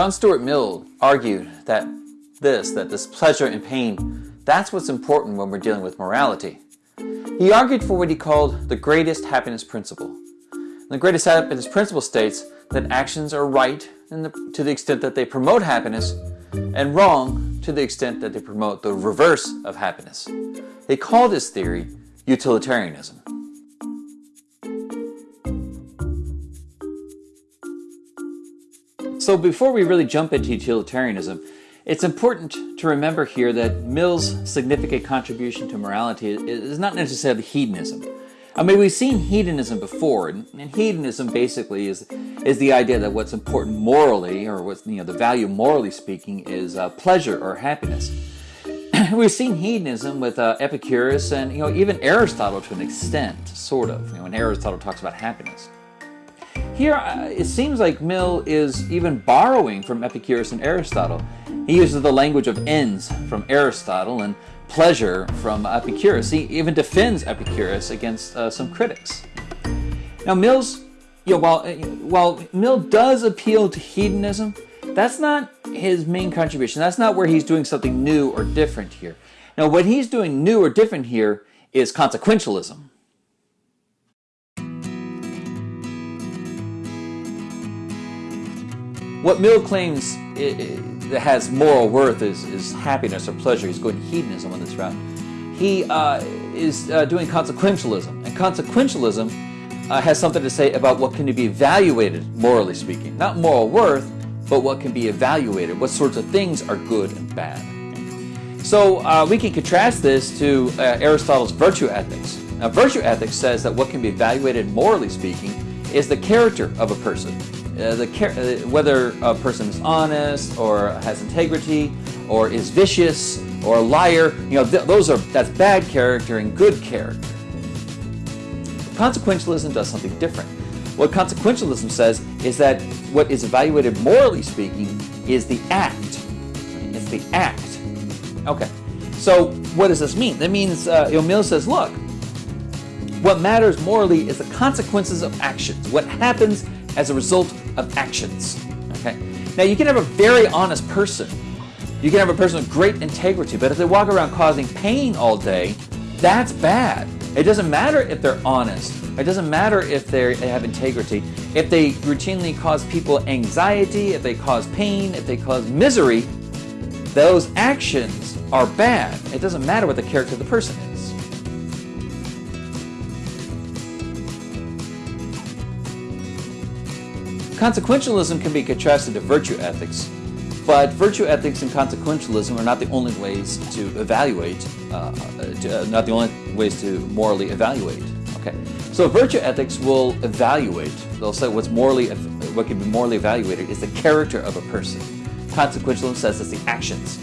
John Stuart Mill argued that this, that this pleasure and pain, that's what's important when we're dealing with morality. He argued for what he called the greatest happiness principle. The greatest happiness principle states that actions are right the, to the extent that they promote happiness and wrong to the extent that they promote the reverse of happiness. He called his theory utilitarianism. So before we really jump into utilitarianism, it's important to remember here that Mill's significant contribution to morality is not necessarily hedonism. I mean, we've seen hedonism before, and, hedonism basically is is the idea that what's important morally, or what's you know the value morally speaking, is uh, pleasure or happiness. we've seen hedonism with uh, Epicurus and you know even Aristotle to an extent, sort of. You know, when Aristotle talks about happiness. Here, uh, it seems like Mill is even borrowing from Epicurus and Aristotle. He uses the language of ends from Aristotle and pleasure from Epicurus. He even defends Epicurus against uh, some critics. Now, Mill's, you know, while, uh, while Mill does appeal to hedonism, that's not his main contribution. That's not where he's doing something new or different here. Now, what he's doing new or different here is consequentialism. What Mill claims has moral worth is, is happiness or pleasure. He's going hedonism on this route. He uh, is uh, doing consequentialism. And consequentialism uh, has something to say about what can be evaluated, morally speaking. Not moral worth, but what can be evaluated. What sorts of things are good and bad. So uh, we can contrast this to uh, Aristotle's virtue ethics. Now, virtue ethics says that what can be evaluated, morally speaking, is the character of a person. Uh, the uh, whether a person is honest or has integrity or is vicious or a liar, you know, th those are that's bad character and good character. Consequentialism does something different. What consequentialism says is that what is evaluated morally speaking is the act. It's the act. Okay. So what does this mean? That means uh, says, look, what matters morally is the consequences of actions. What happens as a result of actions. Okay. Now you can have a very honest person. You can have a person with great integrity, but if they walk around causing pain all day, that's bad. It doesn't matter if they're honest. It doesn't matter if they have integrity. If they routinely cause people anxiety, if they cause pain, if they cause misery, those actions are bad. It doesn't matter what the character of the person is. Consequentialism can be contrasted to virtue ethics, but virtue ethics and consequentialism are not the only ways to evaluate, uh, to, uh, not the only ways to morally evaluate. Okay, so virtue ethics will evaluate. They'll say what's morally, what can be morally evaluated is the character of a person. Consequentialism says it's the actions.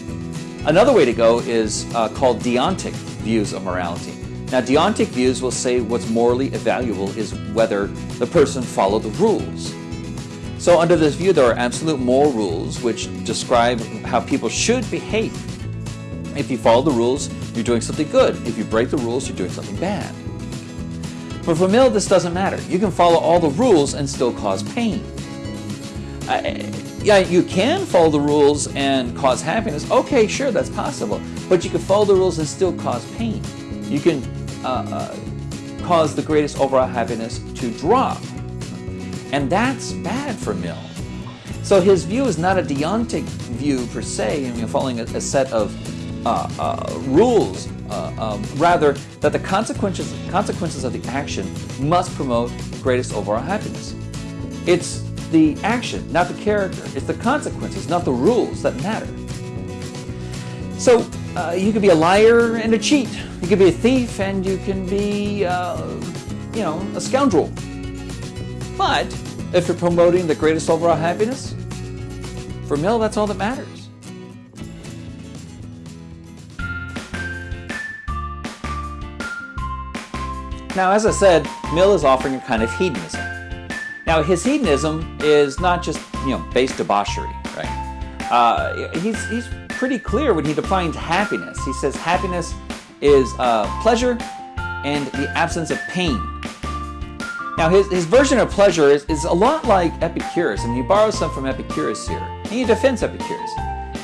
Another way to go is uh, called deontic views of morality. Now, deontic views will say what's morally evaluable is whether the person followed the rules. So under this view, there are absolute moral rules which describe how people should behave. If you follow the rules, you're doing something good. If you break the rules, you're doing something bad. But for Mill, this doesn't matter. You can follow all the rules and still cause pain. Yeah, you can follow the rules and cause happiness. Okay, sure, that's possible. But you can follow the rules and still cause pain. You can uh, uh, cause the greatest overall happiness to drop. And that's bad for Mill. So his view is not a deontic view per se, you know, following a, a, set of uh, uh, rules, uh, um, rather that the consequences, consequences of the action must promote greatest overall happiness. It's the action, not the character. It's the consequences, not the rules that matter. So uh, you could be a liar and a cheat. You could be a thief and you can be, uh, you know, a scoundrel. But if you're promoting the greatest overall happiness, for Mill, that's all that matters. Now, as I said, Mill is offering a kind of hedonism. Now, his hedonism is not just, you know, base debauchery, right? Uh, he's, he's pretty clear when he defines happiness. He says happiness is uh, pleasure and the absence of pain. Now his, his version of pleasure is, is a lot like Epicurus, and he borrows some from Epicurus here. And he defends Epicurus.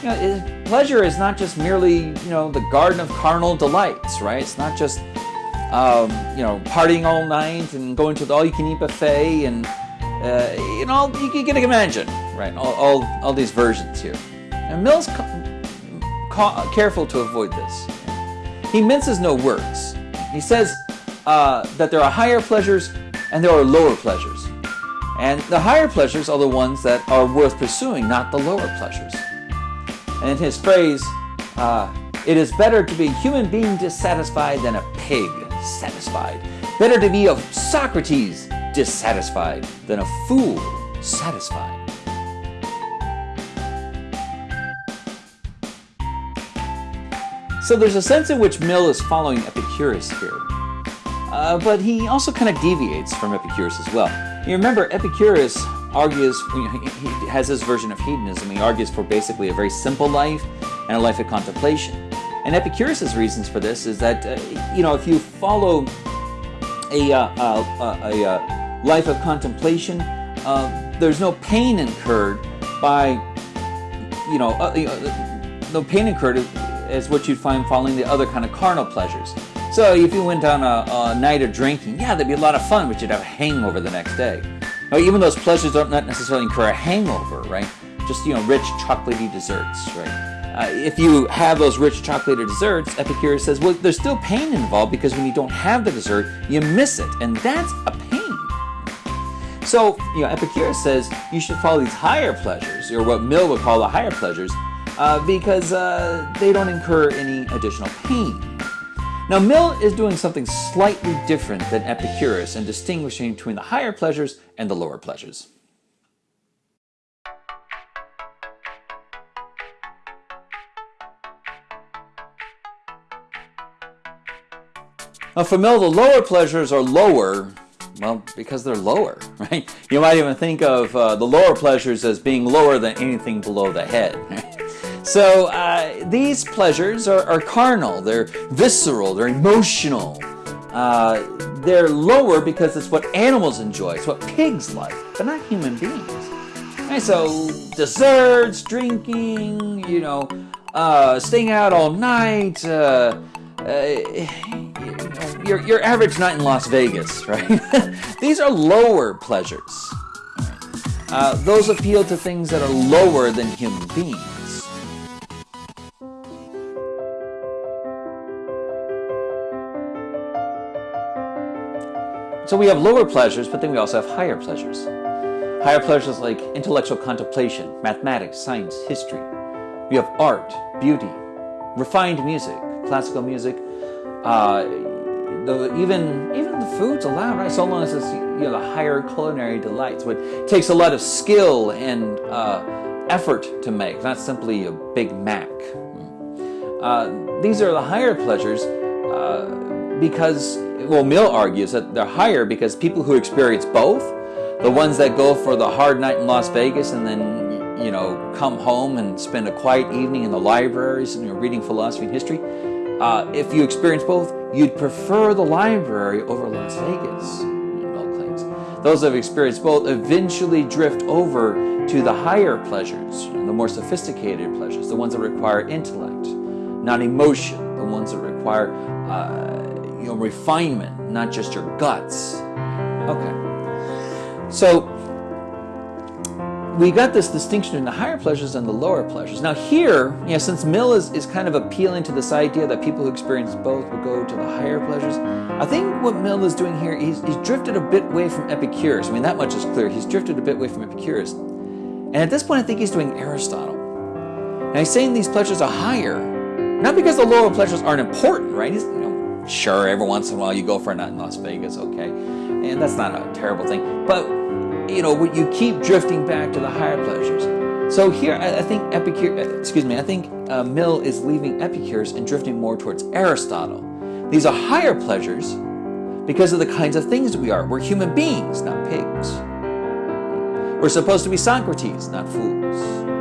You know, pleasure is not just merely, you know, the garden of carnal delights, right? It's not just, um, you know, partying all night and going to the all-you-can-eat buffet and, uh, you know, you, can imagine, right? All, all, all these versions here. And Mill's careful to avoid this. He minces no words. He says uh, that there are higher pleasures and there are lower pleasures. And the higher pleasures are the ones that are worth pursuing, not the lower pleasures. And in his phrase, uh, it is better to be a human being dissatisfied than a pig satisfied. Better to be a Socrates dissatisfied than a fool satisfied. So there's a sense in which Mill is following Epicurus here. Uh, but he also kind of deviates from Epicurus as well. You remember, Epicurus argues, he has his version of hedonism, he argues for basically a very simple life and a life of contemplation. And Epicurus's reasons for this is that, uh, you know, if you follow a, uh, uh a, a uh, life of contemplation, uh, there's no pain incurred by, you know, no pain incurred as what you'd find following the other kind of carnal pleasures. So if you went on a, a, night of drinking, yeah, that'd be a lot of fun, but you'd have a hangover the next day. Now, even those pleasures don't necessarily incur a hangover, right? Just, you know, rich chocolatey desserts, right? Uh, if you have those rich chocolatey desserts, Epicurus says, well, there's still pain involved because when you don't have the dessert, you miss it, and that's a pain. So, you know, Epicurus says you should follow these higher pleasures, or what Mill would call the higher pleasures, uh, because uh, they don't incur any additional pain. Now, Mill is doing something slightly different than Epicurus and distinguishing between the higher pleasures and the lower pleasures. Now, for Mill, the lower pleasures are lower, well, because they're lower, right? You might even think of uh, the lower pleasures as being lower than anything below the head. So uh, these pleasures are, are, carnal, they're visceral, they're emotional. Uh, they're lower because it's what animals enjoy, it's what pigs like, but not human beings. So desserts, drinking, you know, uh, staying out all night, uh, uh, your, your average night in Las Vegas, right? These are lower pleasures. Uh, those appeal to things that are lower than human beings. So we have lower pleasures, but then we also have higher pleasures. Higher pleasures like intellectual contemplation, mathematics, science, history. We have art, beauty, refined music, classical music, uh, the, even even the food's allowed, right? So long as it's you know the higher culinary delights, which takes a lot of skill and uh, effort to make, not simply a Big Mac. Uh, these are the higher pleasures uh, because, well, Mill argues that they're higher because people who experience both, the ones that go for the hard night in Las Vegas and then you know come home and spend a quiet evening in the libraries and you know, reading philosophy and history uh, if you experience both, you'd prefer the library over Las Vegas, Mill claims. Those that have experienced both eventually drift over to the higher pleasures, the more sophisticated pleasures, the ones that require intellect, not emotion, the ones that require uh, you know, refinement, not just your guts. Okay. So we got this distinction in the higher pleasures and the lower pleasures. Now here, you know, since Mill is, is kind of appealing to this idea that people who experience both will go to the higher pleasures, I think what Mill is doing here, he's, he's drifted a bit away from Epicurus. I mean, that much is clear. He's drifted a bit away from Epicurus. And at this point, I think he's doing Aristotle. Now he's saying these pleasures are higher, not because the lower pleasures aren't important, right? He's, you know, sure, every once in a while you go for a night in Las Vegas, okay. And that's not a terrible thing. But you know, you keep drifting back to the higher pleasures. So here, I, think Epicure, uh, excuse me, I think uh, Mill is leaving Epicurus and drifting more towards Aristotle. These are higher pleasures because of the kinds of things we are. We're human beings, not pigs. We're supposed to be Socrates, not fools.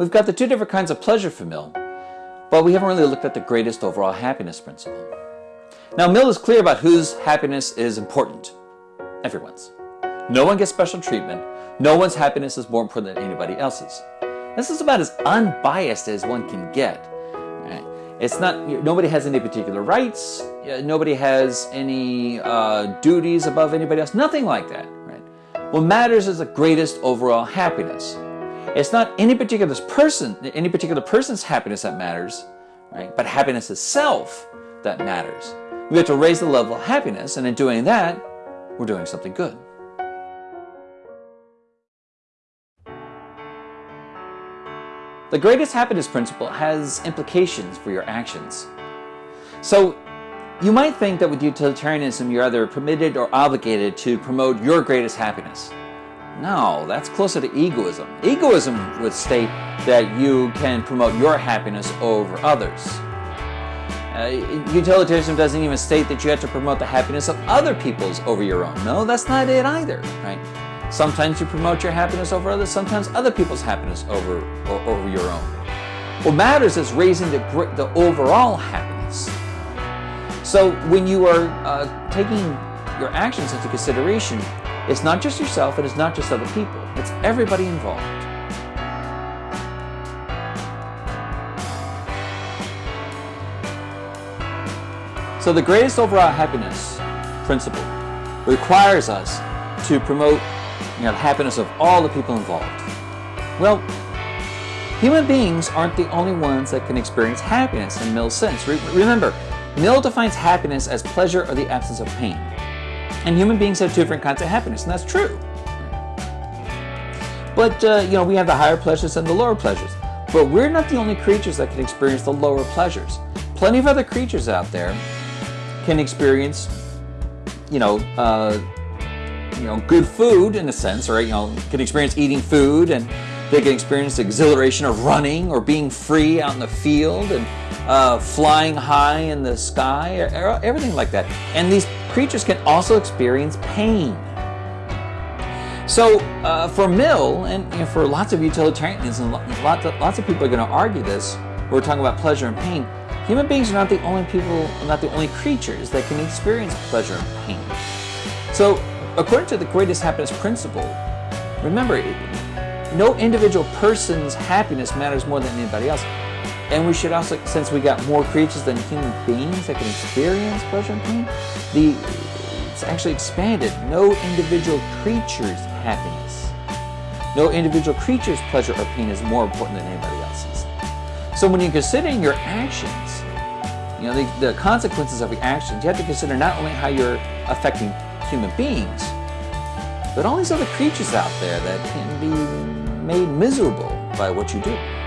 We've got the two different kinds of pleasure for Mill, but we haven't really looked at the greatest overall happiness principle. Now, Mill is clear about whose happiness is important. Everyone's. No one gets special treatment. No one's happiness is more important than anybody else's. This is about as unbiased as one can get. It's not, nobody has any particular rights. Nobody has any uh, duties above anybody else. Nothing like that. Right? What matters is the greatest overall happiness. It's not any particular person, any particular person's happiness that matters, right? But happiness itself that matters. We have to raise the level of happiness, and in doing that, we're doing something good. The greatest happiness principle has implications for your actions. So, you might think that with utilitarianism you're either permitted or obligated to promote your greatest happiness. No, that's closer to egoism. Egoism would state that you can promote your happiness over others. Uh, utilitarianism doesn't even state that you have to promote the happiness of other people's over your own. No, that's not it either, right? Sometimes you promote your happiness over others, sometimes other people's happiness over, or, over your own. What matters is raising the, the overall happiness. So when you are uh, taking your actions into consideration, it's not just yourself and it's not just other people. It's everybody involved. So the greatest overall happiness principle requires us to promote you know, the happiness of all the people involved. Well, human beings aren't the only ones that can experience happiness in Mill's sense. Re remember, Mill defines happiness as pleasure or the absence of pain. And human beings have two different kinds of happiness, and that's true. But, uh, you know, we have the higher pleasures and the lower pleasures. But we're not the only creatures that can experience the lower pleasures. Plenty of other creatures out there can experience, you know, uh, you know, good food in a sense, or, you know, can experience eating food and they can experience the exhilaration of running or being free out in the field and uh, flying high in the sky, or everything like that. And these creatures can also experience pain. So uh, for Mill, and for lots of utilitarians, and lots of, lots of people are going to argue this, we're talking about pleasure and pain, human beings are not the only people, not the only creatures that can experience pleasure and pain. So according to the greatest happiness principle, remember, no individual person's happiness matters more than anybody else. And we should also, since we got more creatures than human beings that can experience pleasure and pain, the it's actually expanded. No individual creature's happiness, no individual creature's pleasure or pain is more important than anybody else's. So when you're considering your actions, you know, the, the consequences of your actions, you have to consider not only how you're affecting human beings, but all these other creatures out there that can be made miserable by what you do.